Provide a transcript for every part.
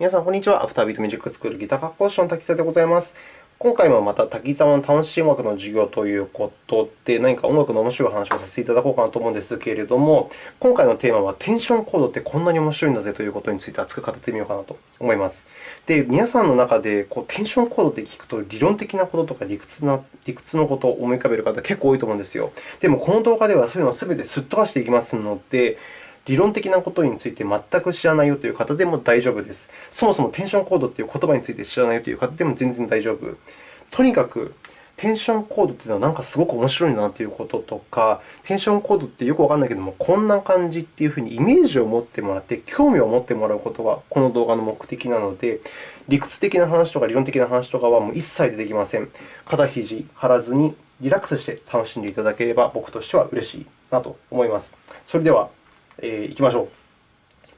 皆さん、こんにちは。アフタービートミュージックスクールギター科講師の滝沢でございます。今回もまた滝沢の楽しい音楽の授業ということで、何か音楽の面白い話をさせていただこうかなと思うんですけれども、今回のテーマは、テンションコードってこんなに面白いんだぜということについて熱く語ってみようかなと思います。で、皆さんの中でこうテンションコードって聞くと、理論的なこととか理屈な理屈のことを思い浮かべる方、結構多いと思うんですよ。でも、この動画ではそういうのを全てすっ飛ばしていきますので、理論的なことについて全く知らないよという方でも大丈夫です。そもそもテンションコードという言葉について知らないよという方でも全然大丈夫。とにかく、テンションコードというのはなんかすごく面白いなということとか、テンションコードってよくわからないけども、こんな感じっていうふうにイメージを持ってもらって、興味を持ってもらうことがこの動画の目的なので、理屈的な話とか理論的な話とかはもう一切出てきません。肩肘張らずにリラックスして楽しんでいただければ、僕としては嬉しいなと思います。それでは、えー、行きましょう。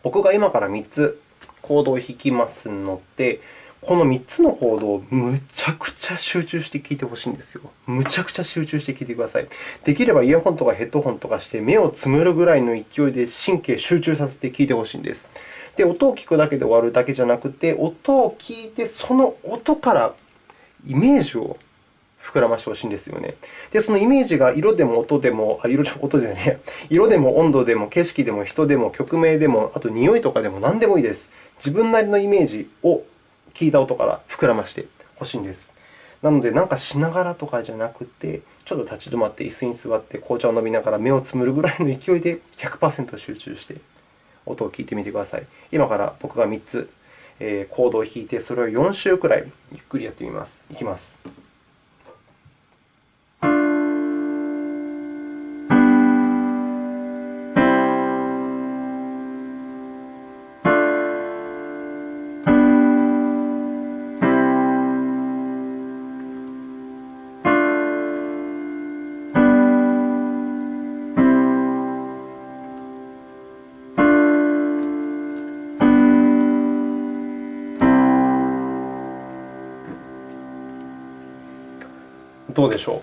僕が今から3つコードを弾きますので、この3つのコードをむちゃくちゃ集中して聴いてほしいんですよ。むちゃくちゃ集中して聴いてください。できればイヤホンとかヘッドホンとかして目をつむるぐらいの勢いで神経集中させて聴いてほしいんです。で、音を聞くだけで終わるだけじゃなくて、音を聞いてその音からイメージを膨らましてほしいんですよね。で、そのイメージが色でも音でも、あ、色音じゃね色でも温度でも景色でも人でも曲名でも、あと匂いとかでも何でもいいです。自分なりのイメージを聞いた音から膨らましてほしいんです。なので、なんかしながらとかじゃなくて、ちょっと立ち止まって椅子に座って紅茶を飲みながら目をつむるぐらいの勢いで100%集中して音を聞いてみてください。今から僕が3つ、コードを弾いて、それを4周くらいゆっくりやってみます。いきます。どうでしょう？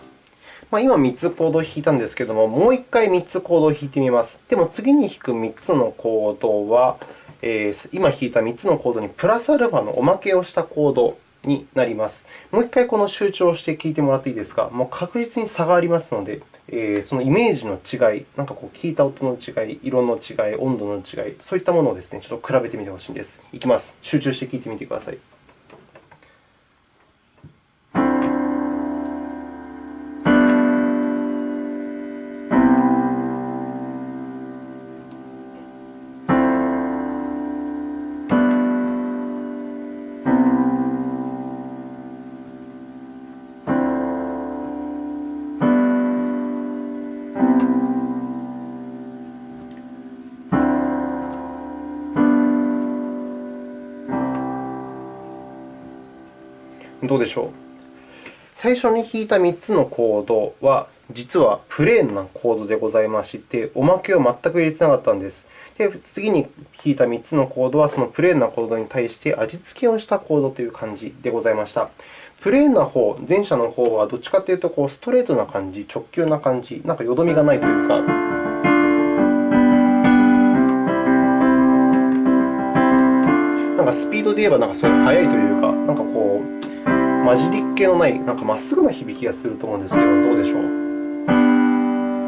ま、今3つコードを弾いたんですけれども、もう1回3つコードを弾いてみます。でも次に弾く3つのコードは、えー、今弾いた3つのコードにプラスアルファのおまけをしたコードになります。もう1回この集中をして聴いてもらっていいですか？もう確実に差がありますので、えー、そのイメージの違い、なんかこう聞いた音の違い、色の違い、温度の違い、そういったものをですね、ちょっと比べてみてほしいんです。いきます。集中して聴いてみてください。どうでしょう？最初に弾いた3つのコードは、実はプレーンなコードでございまして、おまけを全く入れてなかったんです。で、次に弾いた3つのコードは、そのプレーンなコードに対して味付けをしたコードという感じでございました。プレーンな方、前者の方はどっちかというとこうストレートな感じ、直球な感じ、なんかよどみがないというか、なんかスピードで言えばなんかすごい速いというか、なんかこう、混じりっ気のない、なんかまっすぐな響きがすると思うんですけど、どうでしょう？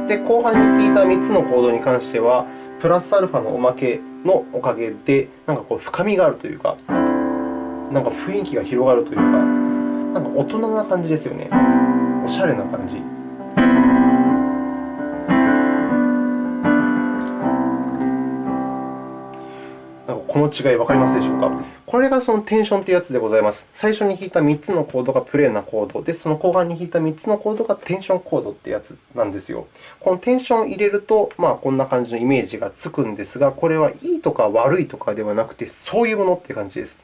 で、後半に弾いた3つのコードに関しては、プラスアルファのおまけのおかげで、なんかこう深みがあるというか、なんか雰囲気が広がるというか、なんか大人な感じですよね。おしゃれな感じ。この違い、わかりますでしょうか？これがそのテンションというやつでございます。最初に弾いた3つのコードがプレーなコードで、その後半に弾いた3つのコードがテンションコードというやつなんですよ。このテンションを入れると、まあ、こんな感じのイメージがつくんですが、これはいいとか悪いとかではなくて、そういうものという感じです。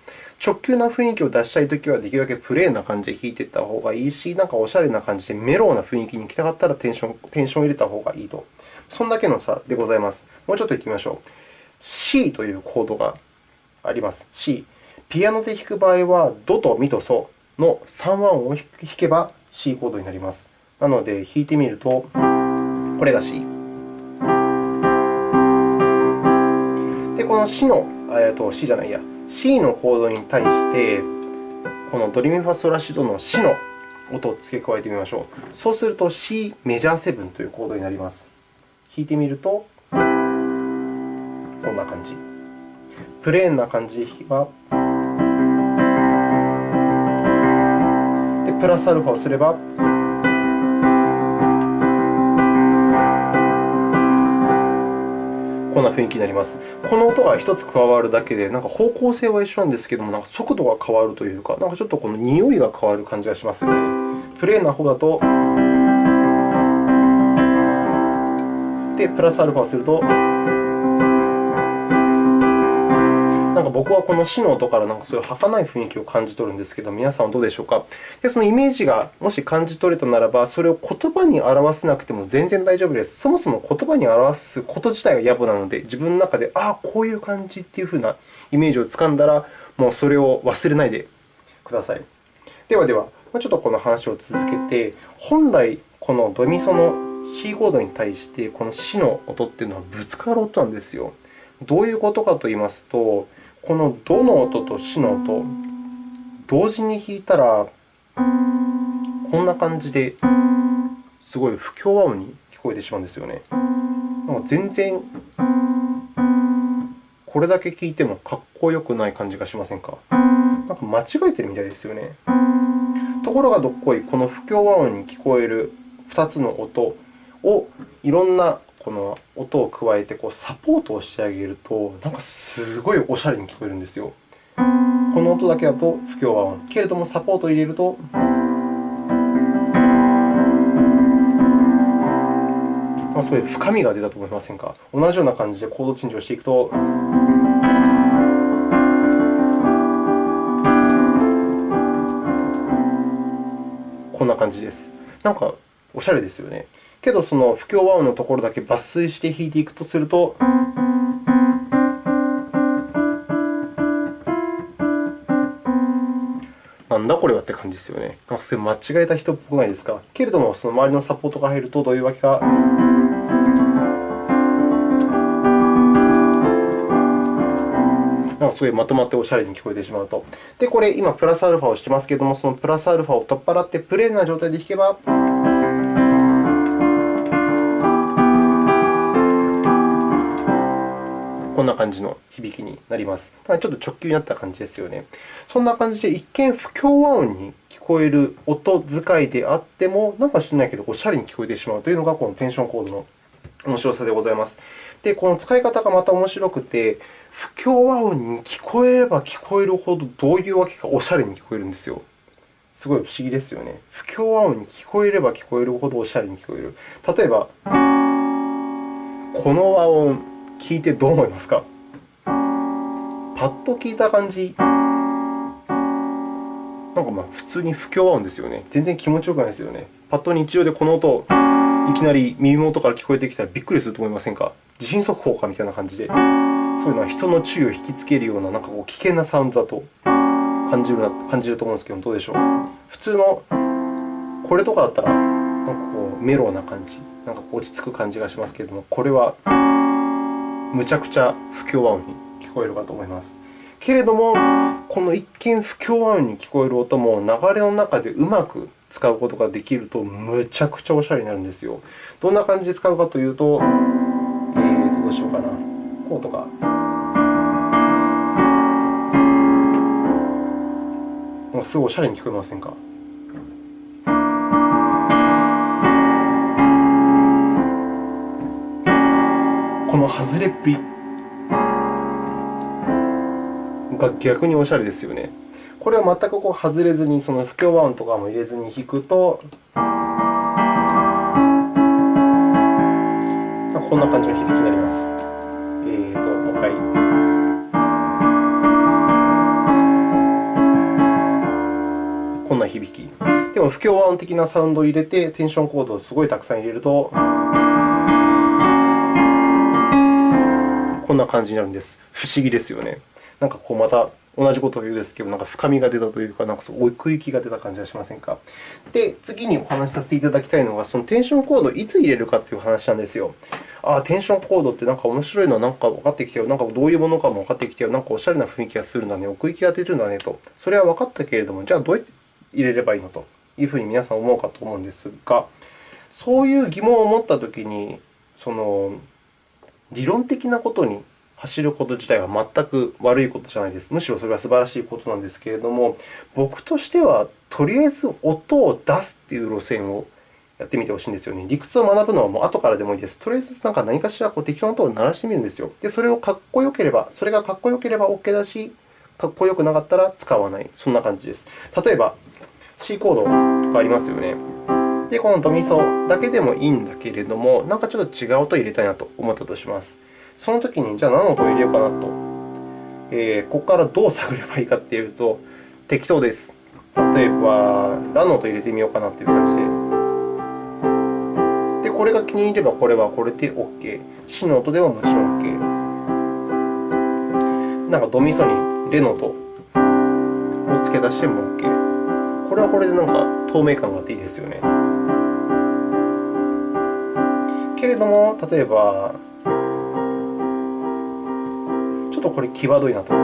直球な雰囲気を出したいときは、できるだけプレーな感じで弾いていった方がいいし、なんかおしゃれな感じでメローな雰囲気に行きたかったらテンションテンションを入れた方がいいと。そんだけの差でございます。もうちょっと行ってみましょう。C というコードがあります。C。ピアノで弾く場合は、ドとミとソの3和音を弾けば C コードになります。なので、弾いてみると、これが C。で、この C のえー、と C じゃないや、C のコードに対して、このドリミファソラシドの C の音を付け加えてみましょう。そうすると C メジャー7というコードになります。弾いてみると、こんな感じ。プレーンな感じで弾けば、でプラスアルファをすれば、こんな雰囲気になります。この音が1つ加わるだけで、なんか方向性は一緒なんですけども、なんか速度が変わるというか、なんかちょっとこの匂いが変わる感じがしますよね。プレーンな方だと、で、プラスアルファをすると、か僕はこの死の音からなんかそういう儚い雰囲気を感じ取るんですけど、皆さんはどうでしょうか？で、そのイメージがもし感じ取れたならば、それを言葉に表せなくても全然大丈夫です。そもそも言葉に表すこと自体が野暮なので、自分の中で、ああ、こういう感じというふうなイメージをつかんだら、もうそれを忘れないでください。ではでは、ちょっとこの話を続けて、本来、このドミソの C コードに対して、この C の音というのはぶつかる音なんですよ。どういうことかといいますと、このドの音とシの音、同時に弾いたら、こんな感じですごい不協和音に聞こえてしまうんですよね。なんか全然これだけ聞いてもかっこよくない感じがしませんか？なんか間違えてるみたいですよね。ところがどっこい、この不協和音に聞こえる2つの音をいろんなこの音を加えてこうサポートをしてあげると、なんかすごいおしゃれに聞こえるんですよ。この音だけだと不協和音。けれども、サポートを入れると、まあ、そういう深みが出たと思いませんか？同じような感じでコードチェンジをしていくと、こんな感じです。なんかおしゃれですよね。けど、その不協和音のところだけ抜粋して弾いていくとすると、なんだこれはって感じですよね。なんかそれ間違えた人っぽくないですか？けれども、その周りのサポートが入るとどういうわけか。なんかすごいまとまっておしゃれに聞こえてしまうと。で、これ今プラスアルファをしてますけれども、そのプラスアルファを取っ払ってプレーンな状態で弾けば、こんな感じの響きになります。ただちょっと直球になった感じですよね。そんな感じで、一見不協和音に聞こえる音使いであっても、なんか知らないけど、おしゃれに聞こえてしまうというのが、このテンションコードの面白さでございます。で、この使い方がまた面白くて、不協和音に聞こえれば聞こえるほど、どういうわけかおしゃれに聞こえるんですよ。すごい不思議ですよね。不協和音に聞こえれば聞こえるほどおしゃれに聞こえる。例えば、この和音、聞いてどう思いますか？パッと聞いた感じ、なんかまあ普通に不協和音ですよね。全然気持ちよくないですよね。パッと日常でこの音、いきなり耳元から聞こえてきたらびっくりすると思いませんか？地震速報かみたいな感じで、そういうのは人の注意を引きつけるようななんかこう危険なサウンドだと感じるな感じると思うんですけど、どうでしょう？普通のこれとかだったら、なんかこうメロウな感じ、なんか落ち着く感じがしますけれども、これはむちゃくちゃ不協和音に聞こえるかと思います。けれども、この一見不協和音に聞こえる音も流れの中でうまく使うことができると、むちゃくちゃおしゃれになるんですよ。どんな感じで使うかというと、えー、どうしようかな。こうとか。すごいおしゃれに聞こえませんか？の外れっぷりが逆におしゃれですよね。これは全くこう外れずに、その不協和音とかも入れずに弾くと、こんな感じの響きになります。えーと、もう一回。こんな響き。でも、不協和音的なサウンドを入れて、テンションコードをすごいたくさん入れると、こんな感じになるんです。不思議ですよね。なんかこうまた同じことを言うんですけど、なんか深みが出たというか、なんかそう奥行きが出た感じがしませんか？で、次にお話しさせていただきたいのが、そのテンションコードをいつ入れるかという話なんですよ。ああ、テンションコードってなんか面白いのはなんか分かってきたよ。なんかどういうものかも分かってきたよ。なんかおしゃれな雰囲気がするんだね。奥行きが出るんだねと。それは分かったけれども、じゃあどうやって入れればいいのというふうに皆さん思うかと思うんですが、そういう疑問を持ったときに、その理論的なことに走ること自体は全く悪いことじゃないです。むしろそれは素晴らしいことなんですけれども、僕としてはとりあえず音を出すという路線をやってみてほしいんですよね。理屈を学ぶのはもう後からでもいいです。とりあえずなんか何かしらこう適当な音を鳴らしてみるんですよ。で、それをかっこよければ、それがかっこよければ OK だし、かっこよくなかったら使わない。そんな感じです。例えば、C コードとかありますよね。で、このドミソだけでもいいんだけれども、なんかちょっと違う音を入れたいなと思ったとします。そのときに、じゃあ何の音を入れようかなと。えー、ここからどう探ればいいかというと、適当です。例えば、ラの音を入れてみようかなという感じで。で、これが気に入れば、これはこれで OK。シの音でももちろん OK。なんかドミソにレの音を付け出しても OK。これはこれでなんか透明感があっていいですよね。けれども、例えば、ちょっとこれ際どいなと思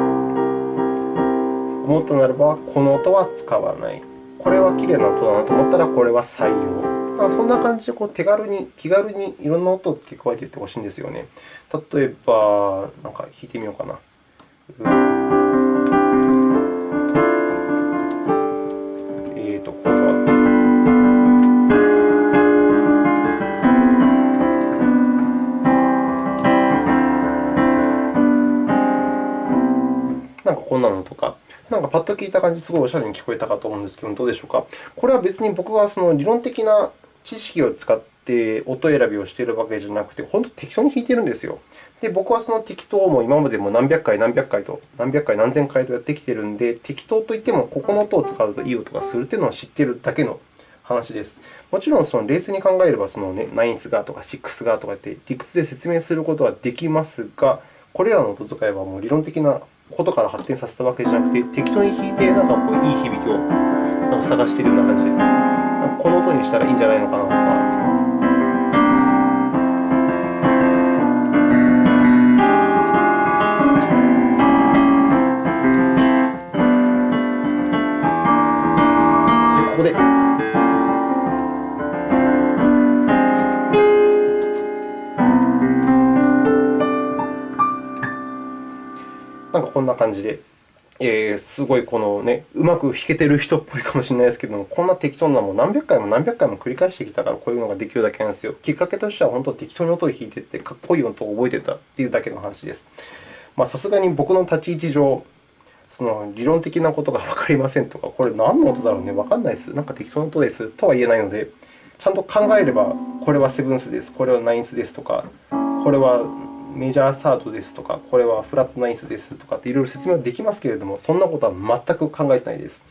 ったならば、この音は使わない。これはきれいな音だなと思ったら、これは採用。だからそんな感じでこう手軽に、気軽にいろんな音を付け加えていってほしいんですよね。例えば、なんか弾いてみようかな。うんなのとか、なんかパッと聞いた感じ、すごいおしゃれに聞こえたかと思うんですけど、どうでしょうか？これは別に僕がその理論的な知識を使って音選びをしているわけじゃなくて、本当に適当に弾いているんですよ。で、僕はその適当も今までも何百回、何百回と、何百回、何千回とやってきているので、適当といっても、ここの音を使うといい音がするというのを知っているだけの話です。もちろん、その冷静に考えれば、そのね、ナインスがとかシックスがとかって理屈で説明することはできますが、これらの音使いはもう理論的なことから発展させたわけじゃなくて、適当に弾いて、なんかこういい響きをなんか探しているような感じです。この音にしたらいいんじゃないのかなとか。で、ここでなんかこんな感じで、えー、すごいこの、ね、うまく弾けてる人っぽいかもしれないですけども、こんな適当なも何百回も何百回も繰り返してきたから、こういうのができるだけなんですよ。きっかけとしては、本当適当に音を弾いていって、かっこいい音を覚えてたというだけの話です。さすがに僕の立ち位置上、その理論的なことがわかりませんとか、これ何の音だろうね、わかんないです。なんか適当な音ですとは言えないので、ちゃんと考えれば、これはセブンスです、これはナインスですとか、これはメジャーサードですとか、これはフラットナインスですとかっていろいろ説明はできますけれども、そんなことは全く考えてないです。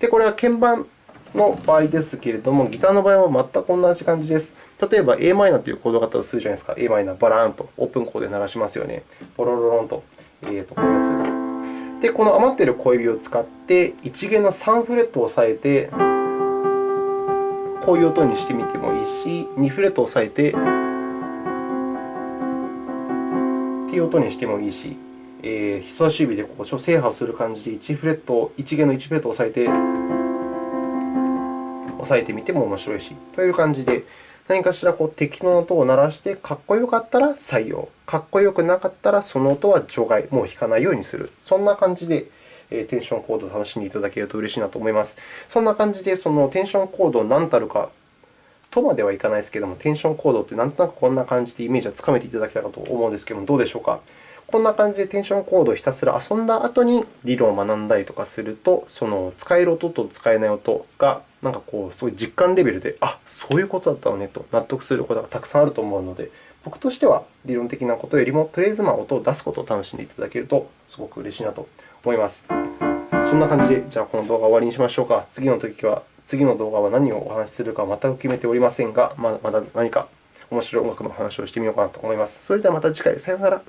で、これは鍵盤の場合ですけれども、ギターの場合は全く同じ感じです。例えば a マイナーというコードがあったとするじゃないですか。a マイナー、バラーンとオープンコードで鳴らしますよね。ボロロロンと、えー、とこういうやつ。で、この余っている小指を使って、1弦の3フレットを押さえて、こういう音にしてみてもいいし、2フレットを押さえて、ていう音にしてもいいし、えー、人差し指でこう制覇をする感じで1フレット、1弦の1フレットを押さえて、押さえてみても面白いし、という感じで、何かしらこう適当な音を鳴らして、かっこよかったら採用、かっこよくなかったらその音は除外、もう弾かないようにする。そんな感じで、テンションコードを楽しんでいただけると嬉しいなと思います。そんな感じで、そのテンションコードを何たるかとまではいかないですけれども、テンションコードってなんとなくこんな感じでイメージはつかめていただけたかと思うんですけれども、どうでしょうか？こんな感じでテンションコードをひたすら遊んだ後に理論を学んだりとかすると、その使える音と使えない音がなんかこう、そうい実感レベルで、あそういうことだったのねと納得することがたくさんあると思うので、僕としては理論的なことよりも、とりあえずま音を出すことを楽しんでいただけると、すごく嬉しいなと思います。そんな感じで、じゃあこの動画を終わりにしましょうか。次の時は次の動画は何をお話しするか全く決めておりませんが、まだ何か面白い音楽の話をしてみようかなと思います。それではまた次回、さようなら。